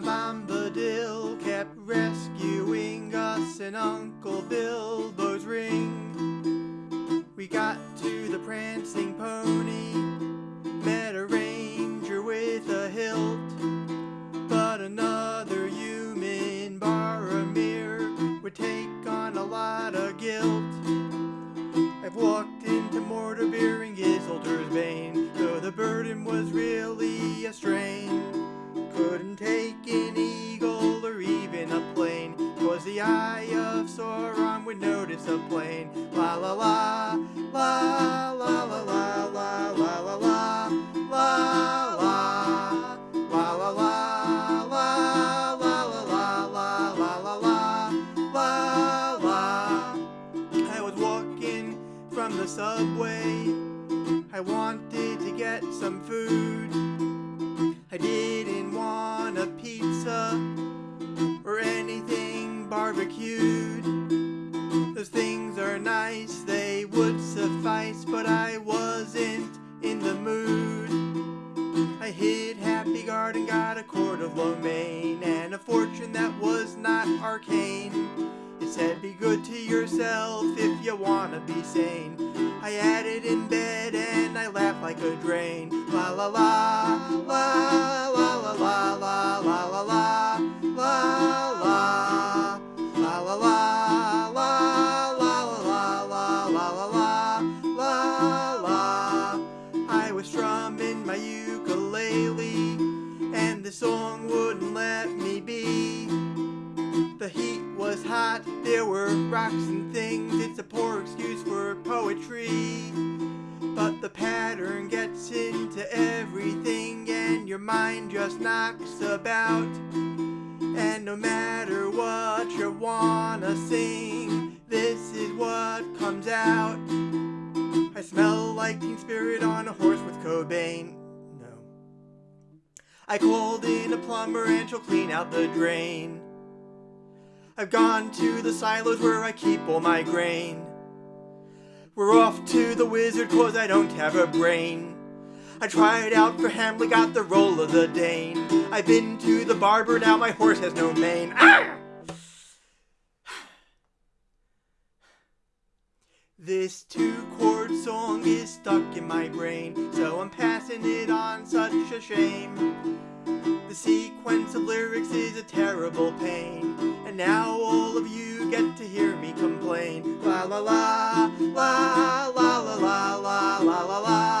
Bombadil kept rescuing us in Uncle Bilbo's ring. We got to the prancing pony, met a ranger with a hilt, but another human, Boromir, would take on a lot of guilt. I've walked into Mortarbeer and Giselder's Bane, Take an eagle or even a plane, cause the eye of Sauron would notice a plane. La la la, la la la la la la la la, la la, la la la, la la la la la la la la, la la. I was walking from the subway. I wanted to get some food. I didn't want a pizza or anything barbecued. Those things are nice, they would suffice, but I wasn't in the mood. I hit Happy Garden, got a quart of lo mein a fortune that was not arcane. It said be good to yourself if you wanna be sane. I it in bed and I laughed like a drain. La la, la la heat was hot, there were rocks and things, it's a poor excuse for poetry. But the pattern gets into everything and your mind just knocks about. And no matter what you wanna sing, this is what comes out. I smell like Teen Spirit on a horse with Cobain. No. I called in a plumber and she'll clean out the drain. I've gone to the silos where I keep all my grain. We're off to the wizard cause I don't have a brain. I tried out for Hamlet, got the role of the Dane. I've been to the barber, now my horse has no mane. Ah! This two chord song is stuck in my brain, so I'm passing it on, such a shame. The sequence of lyrics is a terrible pain, and now all of you get to hear me complain. La la la, la la la la la la la.